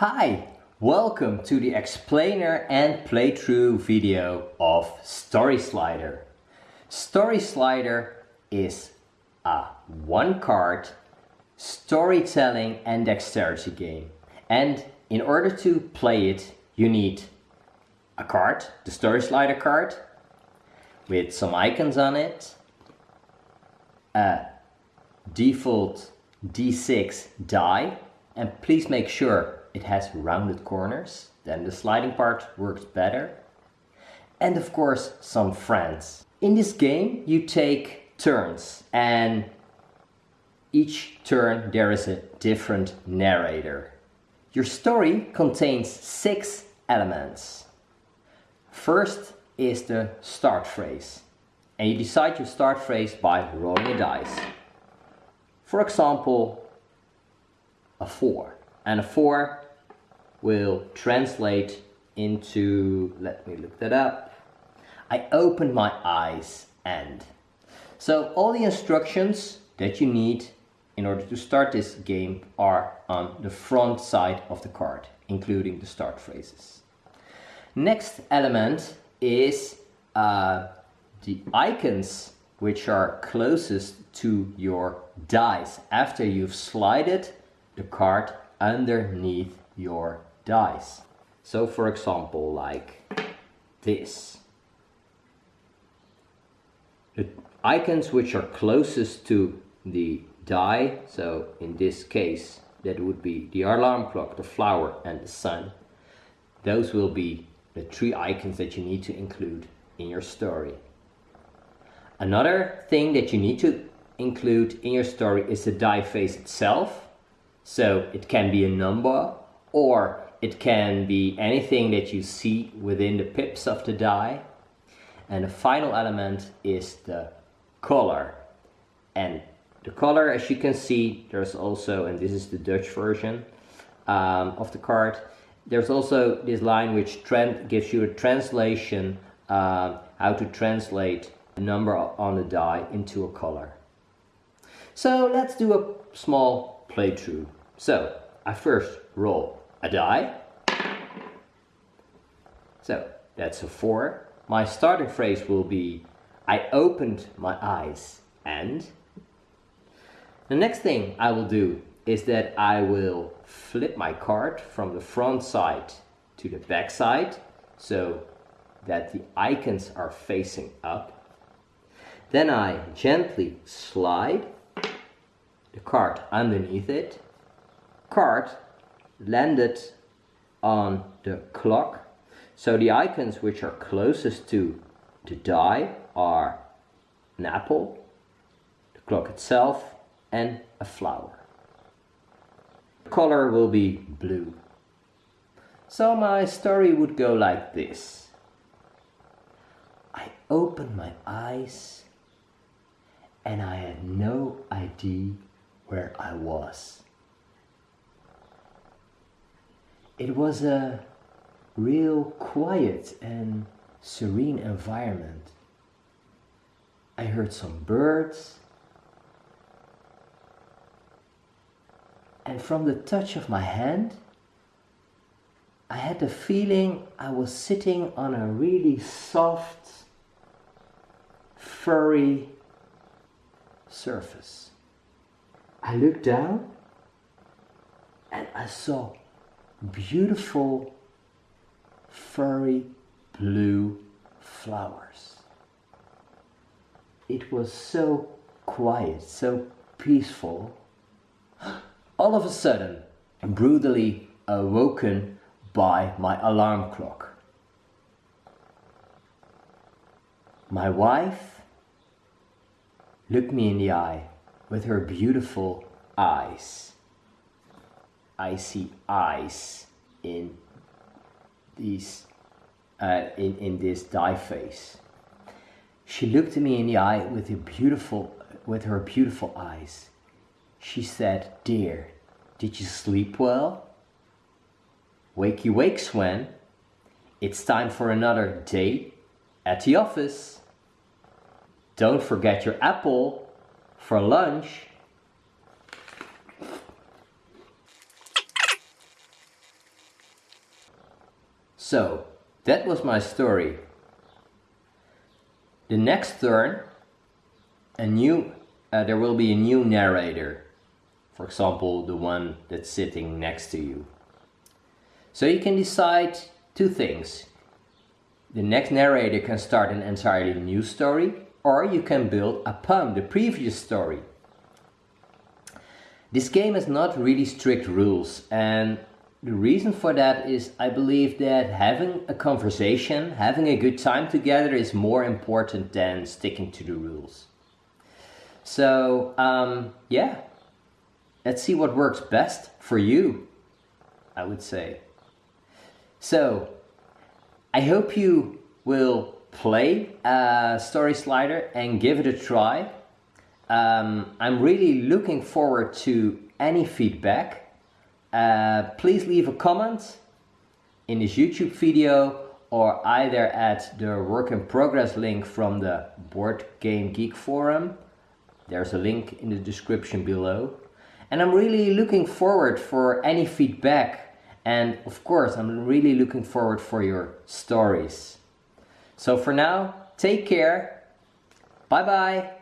Hi, welcome to the explainer and playthrough video of Story Slider. Story Slider is a one card storytelling and dexterity game. And in order to play it, you need a card, the Story Slider card, with some icons on it, a default D6 die, and please make sure it has rounded corners, then the sliding part works better. And of course, some friends. In this game, you take turns and each turn there is a different narrator. Your story contains six elements. First is the start phrase. And you decide your start phrase by rolling a dice. For example, a 4. And a 4 will translate into, let me look that up. I open my eyes and. So all the instructions that you need in order to start this game are on the front side of the card, including the start phrases. Next element is uh, the icons which are closest to your dice after you've slided the card underneath your dice. So for example, like this. The icons which are closest to the die, so in this case that would be the alarm clock, the flower and the sun, those will be the three icons that you need to include in your story. Another thing that you need to include in your story is the die face itself. So it can be a number or it can be anything that you see within the pips of the die. And the final element is the color. And the color, as you can see, there's also, and this is the Dutch version um, of the card, there's also this line which gives you a translation, uh, how to translate the number on the die into a color. So let's do a small playthrough. So I first roll a die. So that's a 4. My starting phrase will be I opened my eyes and the next thing I will do is that I will flip my card from the front side to the back side so that the icons are facing up. Then I gently slide the card underneath it. Card landed on the clock. So the icons which are closest to the die are an apple, the clock itself, and a flower. The color will be blue. So my story would go like this. I opened my eyes and I had no idea where I was. It was a real quiet and serene environment. I heard some birds and from the touch of my hand I had the feeling I was sitting on a really soft furry surface. I looked down and I saw beautiful furry blue flowers. It was so quiet, so peaceful. All of a sudden, brutally awoken by my alarm clock. My wife looked me in the eye with her beautiful eyes. I see eyes in these uh, in, in this die face. She looked at me in the eye with a beautiful with her beautiful eyes. She said, Dear, did you sleep well? Wakey wake, Sven. It's time for another day at the office. Don't forget your apple for lunch. So, that was my story. The next turn, a new, uh, there will be a new narrator. For example, the one that's sitting next to you. So you can decide two things. The next narrator can start an entirely new story or you can build upon the previous story. This game has not really strict rules and the reason for that is I believe that having a conversation, having a good time together is more important than sticking to the rules. So um, yeah, let's see what works best for you, I would say. So I hope you will play uh, Story Slider and give it a try. Um, I'm really looking forward to any feedback. Uh, please leave a comment in this YouTube video or either at the work in progress link from the Board Game Geek forum. There's a link in the description below. And I'm really looking forward for any feedback and of course I'm really looking forward for your stories. So for now, take care. Bye bye.